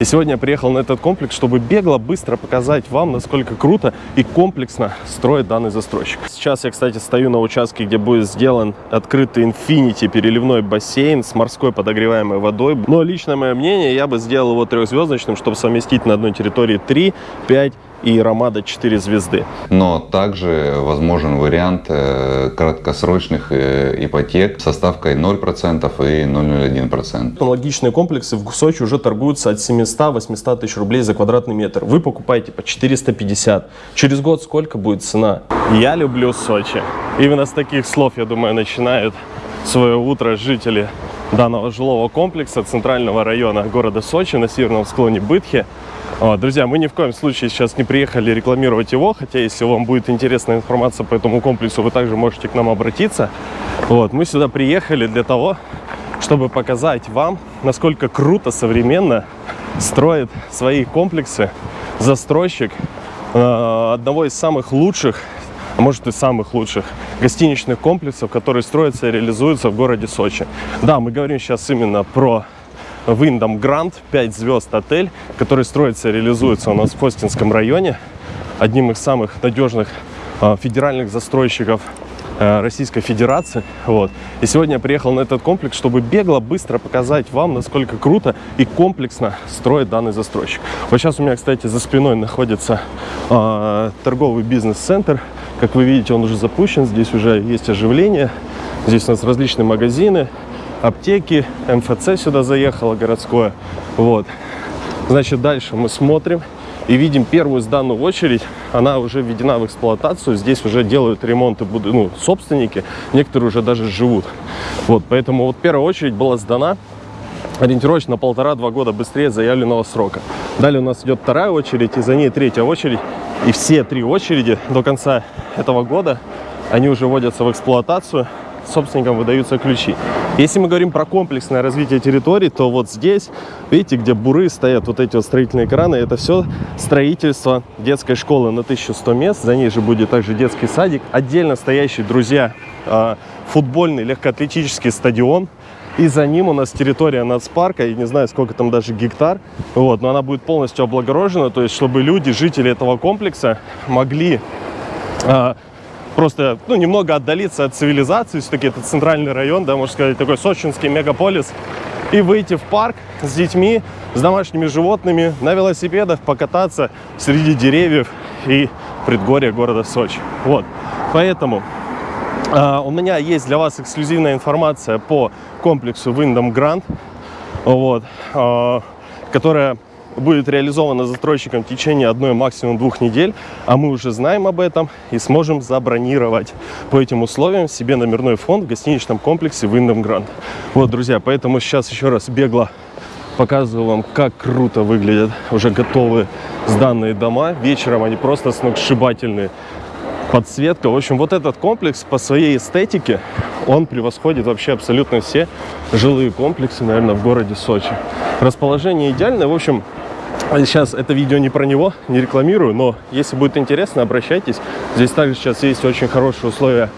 И сегодня я приехал на этот комплекс, чтобы бегло, быстро показать вам, насколько круто и комплексно строит данный застройщик. Сейчас я, кстати, стою на участке, где будет сделан открытый Infinity переливной бассейн с морской подогреваемой водой. Но лично мое мнение, я бы сделал его трехзвездочным, чтобы совместить на одной территории 3, 5 и Ромада 4 звезды. Но также возможен вариант э, краткосрочных э, ипотек со ставкой 0% и 0,01%. Аналогичные комплексы в Сочи уже торгуются от 700-800 тысяч рублей за квадратный метр. Вы покупаете по 450. Через год сколько будет цена? Я люблю Сочи. Именно с таких слов, я думаю, начинают свое утро жители данного жилого комплекса центрального района города Сочи на северном склоне Бытхи. Вот, друзья, мы ни в коем случае сейчас не приехали рекламировать его, хотя если вам будет интересная информация по этому комплексу, вы также можете к нам обратиться. Вот, мы сюда приехали для того, чтобы показать вам, насколько круто, современно строит свои комплексы застройщик э, одного из самых лучших, а может и самых лучших гостиничных комплексов, которые строятся и реализуются в городе Сочи. Да, мы говорим сейчас именно про Wyndham Grand 5 звезд отель, который строится и реализуется у нас в Костинском районе. Одним из самых надежных э, федеральных застройщиков э, Российской Федерации. Вот. И сегодня я приехал на этот комплекс, чтобы бегло, быстро показать вам, насколько круто и комплексно строит данный застройщик. Вот сейчас у меня, кстати, за спиной находится э, торговый бизнес-центр. Как вы видите, он уже запущен, здесь уже есть оживление. Здесь у нас различные магазины, аптеки, МФЦ сюда заехало городское. Вот. Значит, дальше мы смотрим и видим первую сданную очередь. Она уже введена в эксплуатацию. Здесь уже делают ремонты ну, собственники. Некоторые уже даже живут. Вот, поэтому вот первая очередь была сдана ориентировочно полтора-два года быстрее заявленного срока. Далее у нас идет вторая очередь, и за ней третья очередь. И все три очереди до конца этого года, они уже вводятся в эксплуатацию собственникам выдаются ключи. Если мы говорим про комплексное развитие территории, то вот здесь, видите, где буры стоят, вот эти вот строительные краны, это все строительство детской школы на 1100 мест. За ней же будет также детский садик. Отдельно стоящий, друзья, а, футбольный легкоатлетический стадион. И за ним у нас территория нацпарка, я не знаю, сколько там даже гектар, вот, но она будет полностью облагорожена, то есть, чтобы люди, жители этого комплекса могли а, просто ну, немного отдалиться от цивилизации, все-таки это центральный район, да, можно сказать, такой сочинский мегаполис, и выйти в парк с детьми, с домашними животными, на велосипедах покататься среди деревьев и предгорья города Сочи. Вот, поэтому э, у меня есть для вас эксклюзивная информация по комплексу Wyndham Grand, вот, э, которая будет реализована застройщиком в течение одной, максимум двух недель, а мы уже знаем об этом и сможем забронировать по этим условиям себе номерной фонд в гостиничном комплексе Wyndham Grand. Вот, друзья, поэтому сейчас еще раз бегло показываю вам, как круто выглядят уже готовые сданные дома. Вечером они просто сногсшибательные. Подсветка. В общем, вот этот комплекс по своей эстетике, он превосходит вообще абсолютно все жилые комплексы, наверное, в городе Сочи. Расположение идеальное. В общем, Сейчас это видео не про него, не рекламирую, но если будет интересно, обращайтесь. Здесь также сейчас есть очень хорошие условия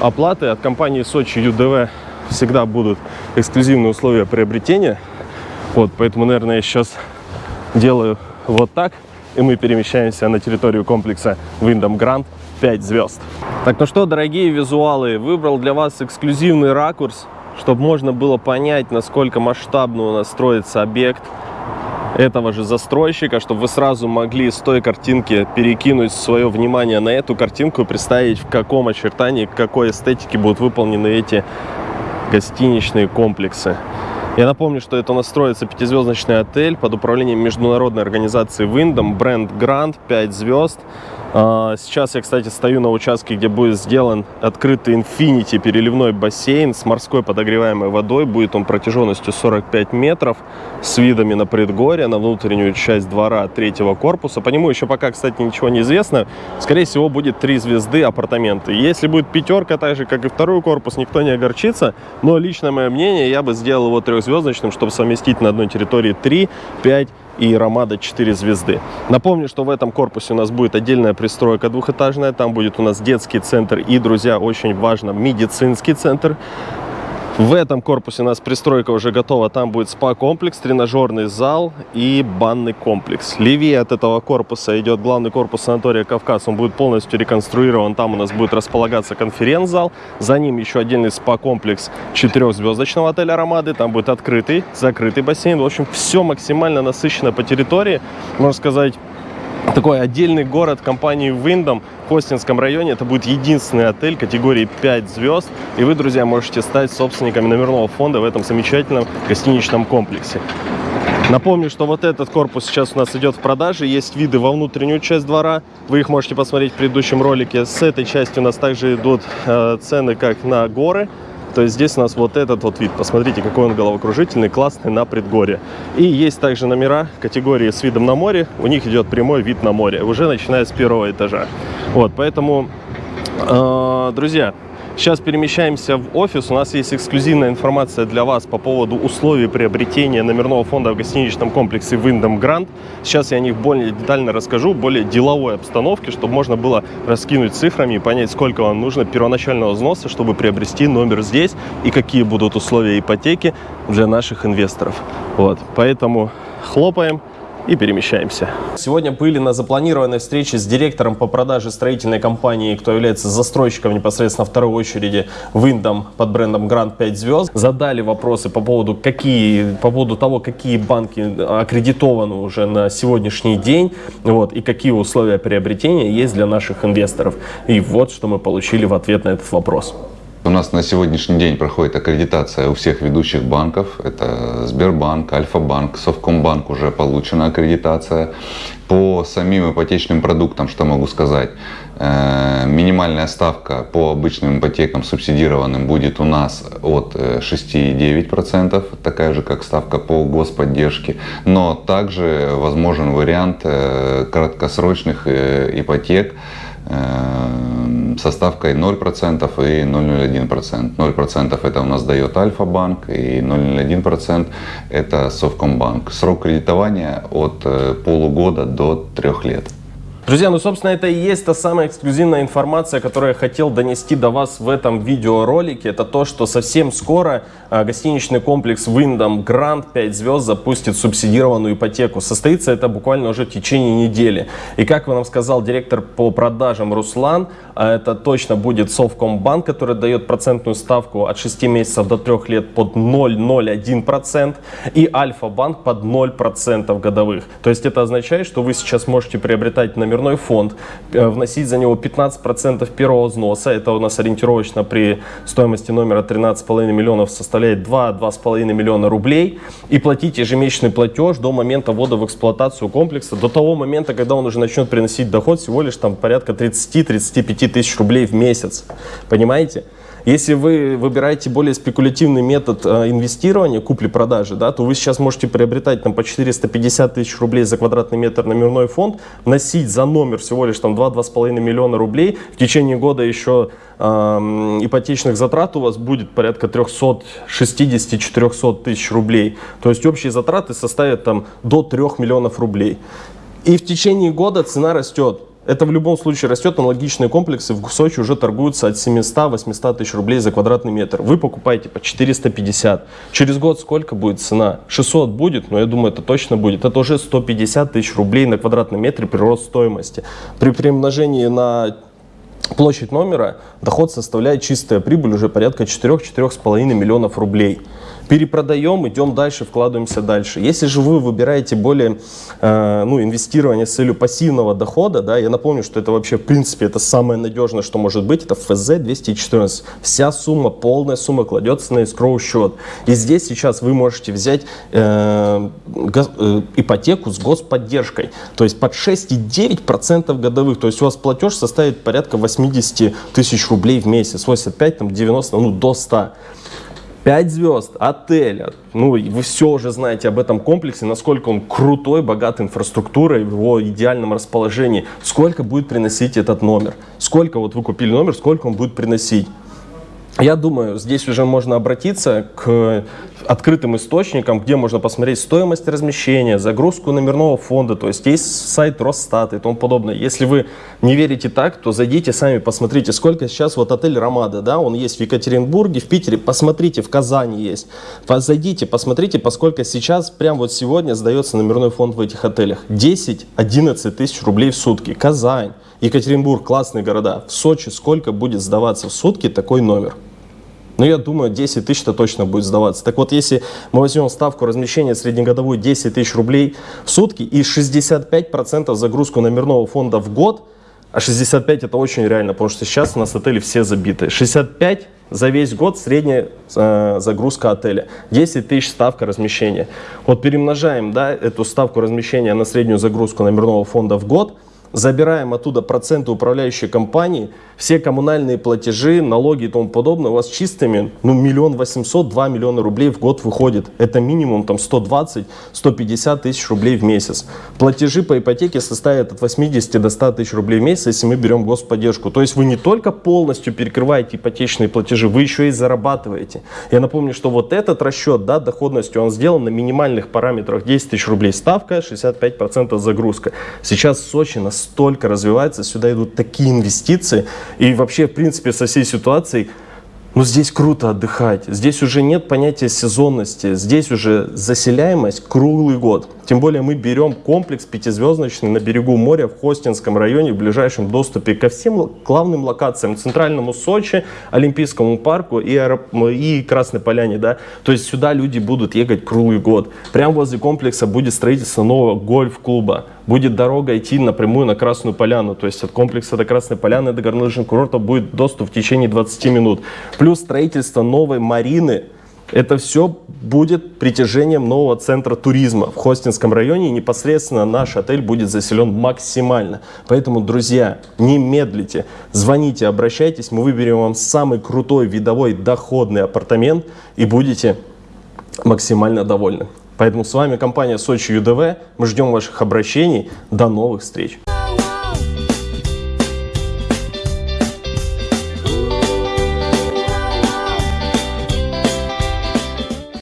оплаты. От компании Сочи ЮДВ всегда будут эксклюзивные условия приобретения. Вот, поэтому, наверное, я сейчас делаю вот так, и мы перемещаемся на территорию комплекса Wyndham Grand 5 звезд. Так, ну что, дорогие визуалы, выбрал для вас эксклюзивный ракурс, чтобы можно было понять, насколько масштабно у нас строится объект этого же застройщика, чтобы вы сразу могли с той картинки перекинуть свое внимание на эту картинку и представить, в каком очертании, какой эстетике будут выполнены эти гостиничные комплексы. Я напомню, что это настроится пятизвездочный отель под управлением международной организации Wyndham, бренд Grand, 5 звезд. А, сейчас я, кстати, стою на участке, где будет сделан открытый Infinity переливной бассейн с морской подогреваемой водой. Будет он протяженностью 45 метров с видами на предгорье, на внутреннюю часть двора третьего корпуса. По нему еще пока, кстати, ничего не известно. Скорее всего, будет три звезды апартаменты. Если будет пятерка, так же, как и второй корпус, никто не огорчится. Но лично мое мнение, я бы сделал его трехзвездочным, чтобы совместить на одной территории 3, 5 и Ромада 4 звезды. Напомню, что в этом корпусе у нас будет отдельная пристройка двухэтажная, там будет у нас детский центр и, друзья, очень важно, медицинский центр. В этом корпусе у нас пристройка уже готова. Там будет спа-комплекс, тренажерный зал и банный комплекс. Левее от этого корпуса идет главный корпус санатория «Кавказ». Он будет полностью реконструирован. Там у нас будет располагаться конференц-зал. За ним еще отдельный спа-комплекс четырехзвездочного отеля «Ромады». Там будет открытый, закрытый бассейн. В общем, все максимально насыщено по территории. Можно сказать, такой отдельный город компании Wyndham в Костинском районе. Это будет единственный отель категории 5 звезд. И вы, друзья, можете стать собственниками номерного фонда в этом замечательном гостиничном комплексе. Напомню, что вот этот корпус сейчас у нас идет в продаже. Есть виды во внутреннюю часть двора. Вы их можете посмотреть в предыдущем ролике. С этой части у нас также идут э, цены как на горы. То есть здесь у нас вот этот вот вид. Посмотрите, какой он головокружительный, классный на предгорье. И есть также номера категории с видом на море. У них идет прямой вид на море, уже начиная с первого этажа. Вот, поэтому, э, друзья, Сейчас перемещаемся в офис. У нас есть эксклюзивная информация для вас по поводу условий приобретения номерного фонда в гостиничном комплексе Wyndham Grand. Сейчас я о них более детально расскажу, более деловой обстановке, чтобы можно было раскинуть цифрами и понять, сколько вам нужно первоначального взноса, чтобы приобрести номер здесь и какие будут условия ипотеки для наших инвесторов. Вот, поэтому хлопаем и перемещаемся. Сегодня были на запланированной встрече с директором по продаже строительной компании, кто является застройщиком непосредственно второй очереди Wyndham под брендом Grand 5 звезд. Задали вопросы по поводу, какие, по поводу того, какие банки аккредитованы уже на сегодняшний день вот, и какие условия приобретения есть для наших инвесторов. И вот что мы получили в ответ на этот вопрос. У нас на сегодняшний день проходит аккредитация у всех ведущих банков. Это Сбербанк, Альфа-банк, Совкомбанк уже получена аккредитация. По самим ипотечным продуктам, что могу сказать, э, минимальная ставка по обычным ипотекам субсидированным будет у нас от 6,9%, э, такая же как ставка по господдержке. Но также возможен вариант э, краткосрочных ипотек со ставкой 0% и 0,01%. 0% это у нас дает Альфа-банк и 0,01% это Совкомбанк. Срок кредитования от э, полугода до трех лет. Друзья, ну, собственно, это и есть та самая эксклюзивная информация, которую я хотел донести до вас в этом видеоролике. Это то, что совсем скоро а, гостиничный комплекс Wyndham Grand 5 звезд запустит субсидированную ипотеку. Состоится это буквально уже в течение недели. И как вам сказал директор по продажам Руслан, а это точно будет Совкомбанк, который дает процентную ставку от 6 месяцев до 3 лет под 0,01% и Альфа-банк под 0% годовых. То есть это означает, что вы сейчас можете приобретать номер номерной фонд, э, вносить за него 15% первого взноса, это у нас ориентировочно при стоимости номера 13,5 миллионов составляет 2-2,5 миллиона рублей, и платить ежемесячный платеж до момента ввода в эксплуатацию комплекса, до того момента, когда он уже начнет приносить доход всего лишь там порядка 30-35 тысяч рублей в месяц. Понимаете? Если вы выбираете более спекулятивный метод э, инвестирования, купли-продажи, да, то вы сейчас можете приобретать там, по 450 тысяч рублей за квадратный метр номерной фонд, вносить за номер всего лишь там 2-2,5 миллиона рублей. В течение года еще э, ипотечных затрат у вас будет порядка 360-400 тысяч рублей. То есть общие затраты составят там до 3 миллионов рублей. И в течение года цена растет. Это в любом случае растет, аналогичные комплексы в Сочи уже торгуются от 700-800 тысяч рублей за квадратный метр. Вы покупаете по 450. Через год сколько будет цена? 600 будет, но я думаю, это точно будет. Это уже 150 тысяч рублей на квадратный метр прирост стоимости. При примножении на площадь номера доход составляет чистая прибыль уже порядка 4-4,5 миллионов рублей перепродаем, идем дальше, вкладываемся дальше. Если же вы выбираете более э, ну, инвестирование с целью пассивного дохода, да, я напомню, что это вообще в принципе это самое надежное, что может быть, это ФЗ 214. Вся сумма, полная сумма кладется на escrow счет. И здесь сейчас вы можете взять э, гос, э, ипотеку с господдержкой, то есть под 6,9% годовых, то есть у вас платеж составит порядка 80 тысяч рублей в месяц, 85, там, 90, ну до 100. 5 звезд, отеля. Ну, вы все уже знаете об этом комплексе, насколько он крутой, богат инфраструктурой, в его идеальном расположении. Сколько будет приносить этот номер? Сколько вот вы купили номер, сколько он будет приносить? Я думаю, здесь уже можно обратиться к открытым источником, где можно посмотреть стоимость размещения, загрузку номерного фонда, то есть есть сайт Росстата и тому подобное. Если вы не верите так, то зайдите сами, посмотрите, сколько сейчас вот отель Ромада, да, он есть в Екатеринбурге, в Питере, посмотрите, в Казани есть. Зайдите, посмотрите, поскольку сейчас, прям вот сегодня сдается номерной фонд в этих отелях. 10-11 тысяч рублей в сутки. Казань, Екатеринбург, классные города. В Сочи сколько будет сдаваться в сутки такой номер? Ну, я думаю, 10 тысяч-то точно будет сдаваться. Так вот, если мы возьмем ставку размещения среднегодовую 10 тысяч рублей в сутки и 65% загрузку номерного фонда в год, а 65 это очень реально, потому что сейчас у нас отели все забиты. 65 за весь год средняя э, загрузка отеля. 10 тысяч ставка размещения. Вот перемножаем да, эту ставку размещения на среднюю загрузку номерного фонда в год – забираем оттуда проценты управляющей компании, все коммунальные платежи, налоги и тому подобное, у вас чистыми, ну, миллион восемьсот, два миллиона рублей в год выходит. Это минимум там 120-150 тысяч рублей в месяц. Платежи по ипотеке составят от 80 до 100 тысяч рублей в месяц, если мы берем господдержку. То есть вы не только полностью перекрываете ипотечные платежи, вы еще и зарабатываете. Я напомню, что вот этот расчет, да, доходностью, он сделан на минимальных параметрах 10 тысяч рублей ставка, 65% загрузка. Сейчас в Сочи на настолько развивается, сюда идут такие инвестиции. И вообще, в принципе, со всей ситуацией но здесь круто отдыхать, здесь уже нет понятия сезонности, здесь уже заселяемость круглый год. Тем более мы берем комплекс пятизвездочный на берегу моря в Хостинском районе в ближайшем доступе ко всем главным локациям, центральному Сочи, Олимпийскому парку и, и Красной Поляне. Да? То есть сюда люди будут ехать круглый год. Прямо возле комплекса будет строительство нового гольф-клуба. Будет дорога идти напрямую на Красную Поляну. То есть от комплекса до Красной Поляны до горнолыжного курорта будет доступ в течение 20 минут плюс строительство новой марины. Это все будет притяжением нового центра туризма в Хостинском районе. И непосредственно наш отель будет заселен максимально. Поэтому, друзья, не медлите, звоните, обращайтесь. Мы выберем вам самый крутой видовой доходный апартамент и будете максимально довольны. Поэтому с вами компания Сочи ЮДВ. Мы ждем ваших обращений. До новых встреч!